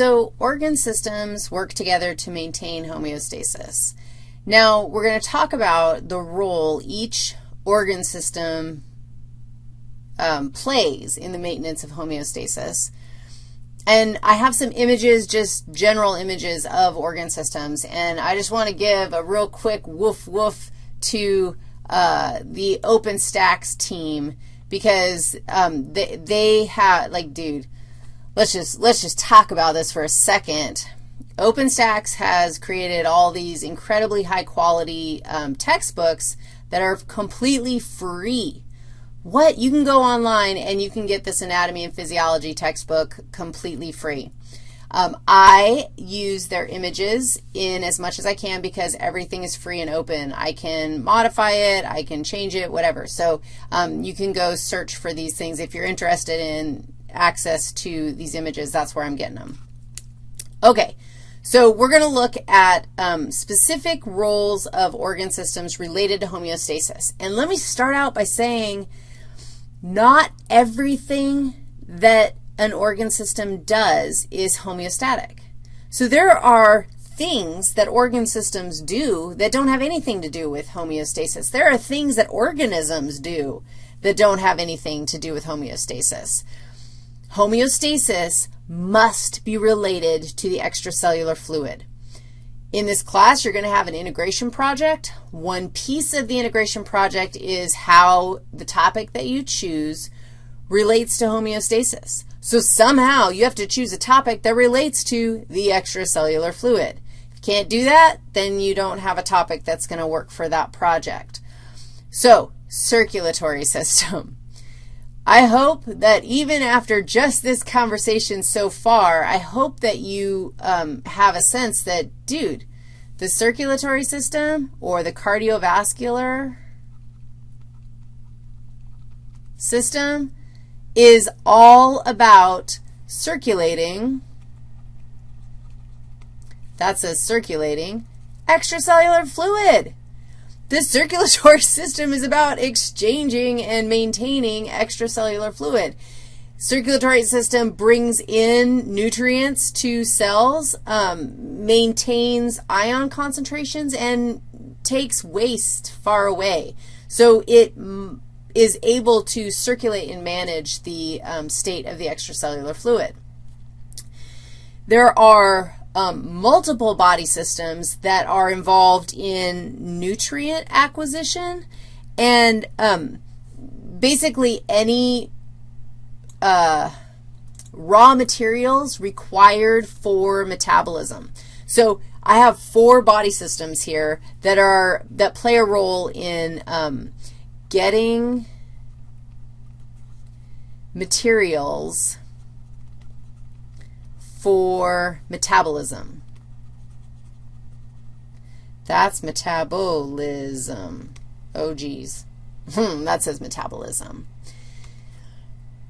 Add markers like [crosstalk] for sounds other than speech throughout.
so organ systems work together to maintain homeostasis. Now, we're going to talk about the role each organ system um, plays in the maintenance of homeostasis. And I have some images, just general images of organ systems, and I just want to give a real quick woof woof to uh, the OpenStax team because um, they, they have, like, dude, let's just, let's just talk about this for a second. OpenStax has created all these incredibly high quality um, textbooks that are completely free. What? You can go online and you can get this anatomy and physiology textbook completely free. Um, I use their images in as much as I can because everything is free and open. I can modify it, I can change it, whatever. So um, you can go search for these things. If you're interested in access to these images, that's where I'm getting them. Okay, so we're going to look at um, specific roles of organ systems related to homeostasis. And let me start out by saying not everything that an organ system does is homeostatic. So there are things that organ systems do that don't have anything to do with homeostasis. There are things that organisms do that don't have anything to do with homeostasis. Homeostasis must be related to the extracellular fluid. In this class, you're going to have an integration project. One piece of the integration project is how the topic that you choose relates to homeostasis. So somehow you have to choose a topic that relates to the extracellular fluid. If you can't do that, then you don't have a topic that's going to work for that project. So circulatory [laughs] system. I hope that even after just this conversation so far, I hope that you um, have a sense that, dude, the circulatory system or the cardiovascular system is all about circulating, that says circulating, extracellular fluid. The circulatory [laughs] system is about exchanging and maintaining extracellular fluid. Circulatory system brings in nutrients to cells, um, maintains ion concentrations, and takes waste far away. So it is able to circulate and manage the um, state of the extracellular fluid. There are um, multiple body systems that are involved in nutrient acquisition and um, basically any uh, raw materials required for metabolism. So I have four body systems here that are, that play a role in um, getting materials for metabolism. That's metabolism. Oh, geez. Hmm, that says metabolism.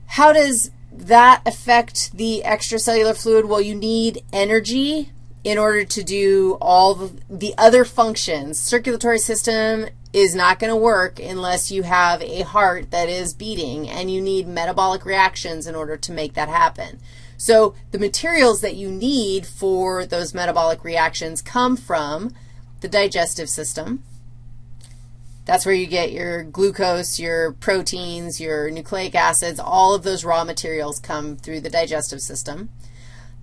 How does that affect the extracellular fluid? Well, you need energy in order to do all the other functions. Circulatory system is not going to work unless you have a heart that is beating, and you need metabolic reactions in order to make that happen. So the materials that you need for those metabolic reactions come from the digestive system. That's where you get your glucose, your proteins, your nucleic acids, all of those raw materials come through the digestive system.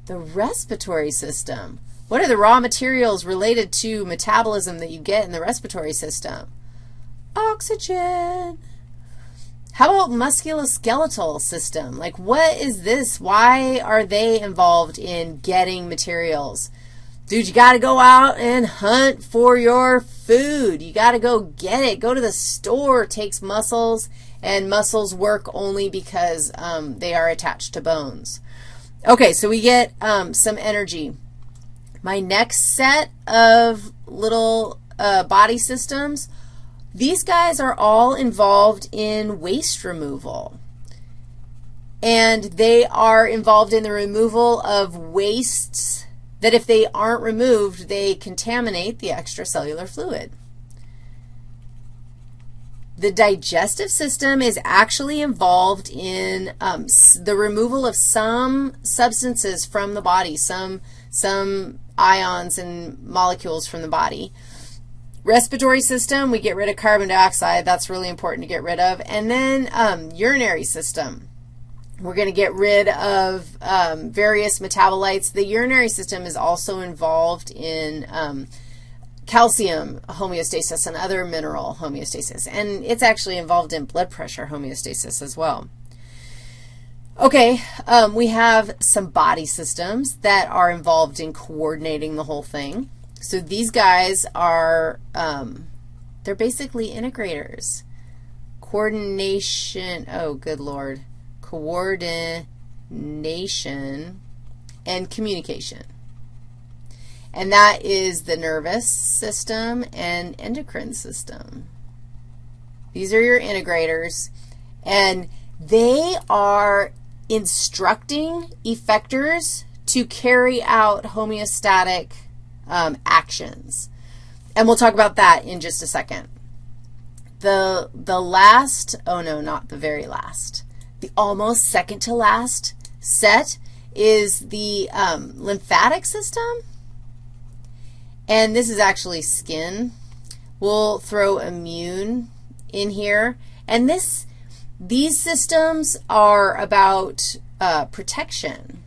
The respiratory system. What are the raw materials related to metabolism that you get in the respiratory system? Oxygen. How about musculoskeletal system? Like what is this? Why are they involved in getting materials? Dude, you got to go out and hunt for your food. You got to go get it. Go to the store. It takes muscles, and muscles work only because um, they are attached to bones. Okay, so we get um, some energy. My next set of little uh, body systems these guys are all involved in waste removal. And they are involved in the removal of wastes that if they aren't removed, they contaminate the extracellular fluid. The digestive system is actually involved in um, the removal of some substances from the body, some, some ions and molecules from the body. Respiratory system, we get rid of carbon dioxide. That's really important to get rid of. And then um, urinary system. We're going to get rid of um, various metabolites. The urinary system is also involved in um, calcium homeostasis and other mineral homeostasis, and it's actually involved in blood pressure homeostasis as well. Okay, um, we have some body systems that are involved in coordinating the whole thing. So these guys are, um, they're basically integrators. Coordination, oh, good Lord coordination, and communication. And that is the nervous system and endocrine system. These are your integrators, and they are instructing effectors to carry out homeostatic um, actions. And we'll talk about that in just a second. The, the last, oh no, not the very last. The almost second to last set is the um, lymphatic system, and this is actually skin. We'll throw immune in here, and this, these systems are about uh, protection.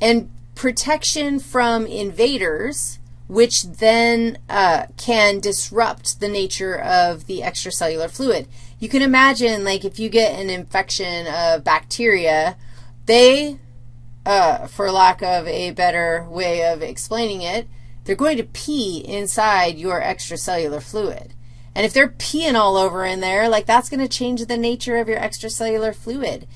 And protection from invaders, which then uh, can disrupt the nature of the extracellular fluid you can imagine, like, if you get an infection of bacteria, they, uh, for lack of a better way of explaining it, they're going to pee inside your extracellular fluid. And if they're peeing all over in there, like, that's going to change the nature of your extracellular fluid.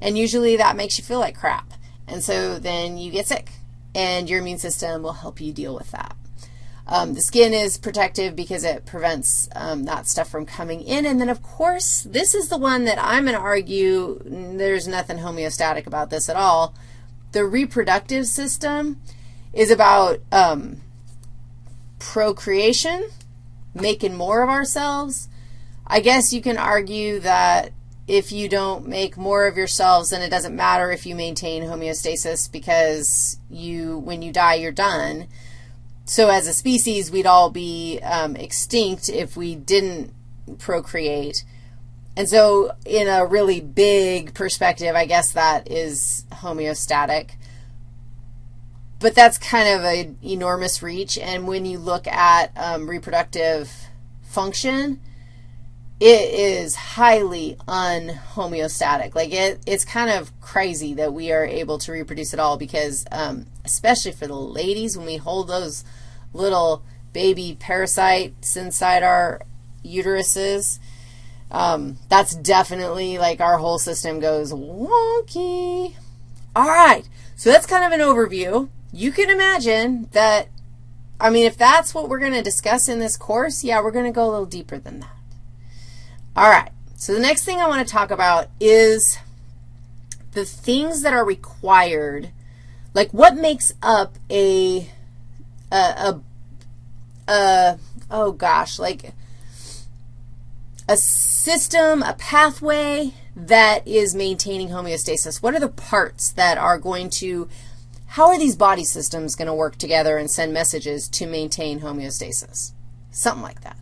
And usually that makes you feel like crap. And so then you get sick, and your immune system will help you deal with that. Um, the skin is protective because it prevents um, that stuff from coming in. And then, of course, this is the one that I'm going to argue there's nothing homeostatic about this at all. The reproductive system is about um, procreation, making more of ourselves. I guess you can argue that if you don't make more of yourselves, then it doesn't matter if you maintain homeostasis because you, when you die, you're done so as a species, we'd all be um, extinct if we didn't procreate. And so in a really big perspective, I guess that is homeostatic. But that's kind of an enormous reach, and when you look at um, reproductive function, it is highly unhomeostatic. Like, it, it's kind of crazy that we are able to reproduce at all because, um, especially for the ladies, when we hold those little baby parasites inside our uteruses, um, that's definitely like our whole system goes wonky. All right, so that's kind of an overview. You can imagine that, I mean, if that's what we're going to discuss in this course, yeah, we're going to go a little deeper than that. All right, so the next thing I want to talk about is the things that are required, like what makes up a, a, a, a oh gosh, like a system, a pathway that is maintaining homeostasis. What are the parts that are going to, how are these body systems going to work together and send messages to maintain homeostasis? Something like that.